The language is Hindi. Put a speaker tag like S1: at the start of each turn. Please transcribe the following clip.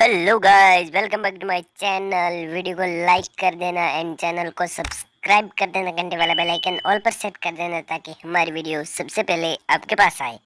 S1: Hello guys welcome back to my channel video को लाइक कर देना एंड चैनल को सब्सक्राइब कर देना, घंटे वाला बेल आइकन ऑल पर सेट कर देना ताकि हमारी वीडियो सबसे पहले आपके पास आए।